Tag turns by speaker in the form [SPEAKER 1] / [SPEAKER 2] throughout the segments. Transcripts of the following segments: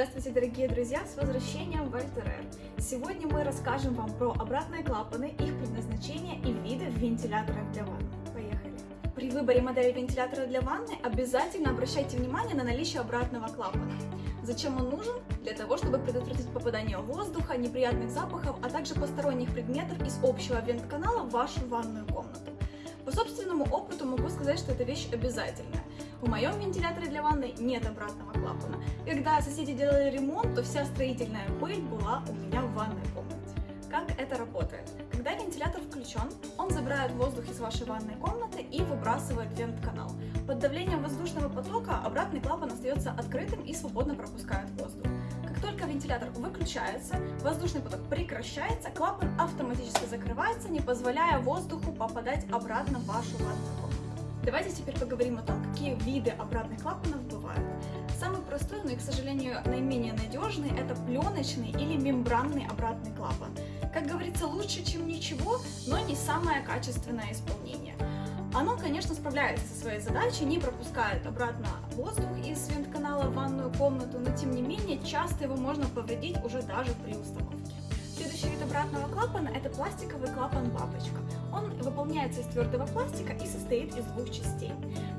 [SPEAKER 1] Здравствуйте, дорогие друзья, с возвращением в Альтерер. Сегодня мы расскажем вам про обратные клапаны, их предназначение и виды вентиляторов для ванны. Поехали! При выборе модели вентилятора для ванны обязательно обращайте внимание на наличие обратного клапана. Зачем он нужен? Для того, чтобы предотвратить попадание воздуха, неприятных запахов, а также посторонних предметов из общего вент-канала в вашу ванную комнату. По собственному опыту могу сказать, что эта вещь обязательная. В моем вентиляторе для ванны нет обратного клапана. Когда соседи делали ремонт, то вся строительная пыль была у меня в ванной комнате. Как это работает? Когда вентилятор включен, он забирает воздух из вашей ванной комнаты и выбрасывает вент-канал. Под давлением воздушного потока обратный клапан остается открытым и свободно пропускает воздух. Как только вентилятор выключается, воздушный поток прекращается, клапан автоматически закрывается, не позволяя воздуху попадать обратно в вашу ванную комнату. Давайте теперь поговорим о том, какие виды обратных клапанов бывают. Самый простой, но и, к сожалению, наименее надежный, это пленочный или мембранный обратный клапан. Как говорится, лучше, чем ничего, но не самое качественное исполнение. Оно, конечно, справляется со своей задачей, не пропускает обратно воздух из вент-канала в ванную комнату, но тем не менее часто его можно повредить уже даже при установке. Следующий вид обратного клапана – это пластиковый клапан-бабочка. Он выполняется из твердого пластика и состоит из двух частей.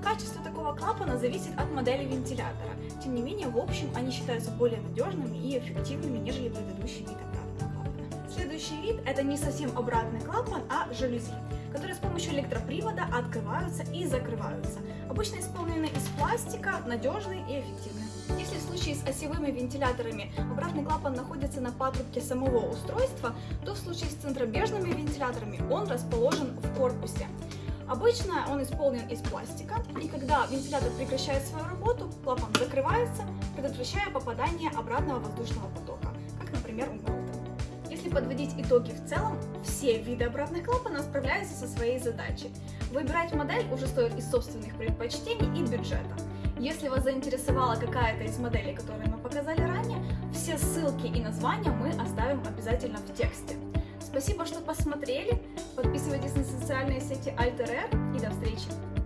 [SPEAKER 1] Качество такого клапана зависит от модели вентилятора. Тем не менее, в общем, они считаются более надежными и эффективными, нежели предыдущий вид обратного. Следующий вид – это не совсем обратный клапан, а жалюзи, которые с помощью электропривода открываются и закрываются. Обычно исполнены из пластика, надежные и эффективные. Если в случае с осевыми вентиляторами обратный клапан находится на патрубке самого устройства, то в случае с центробежными вентиляторами он расположен в корпусе. Обычно он исполнен из пластика, и когда вентилятор прекращает свою работу, клапан закрывается, предотвращая попадание обратного воздушного потока, как, например, у Мелта. Если подводить итоги в целом, все виды обратных клапанов справляются со своей задачей. Выбирать модель уже стоит из собственных предпочтений и бюджета. Если вас заинтересовала какая-то из моделей, которые мы показали ранее, все ссылки и названия мы оставим обязательно в тексте. Спасибо, что посмотрели, подписывайтесь на социальные сети Alter и до встречи!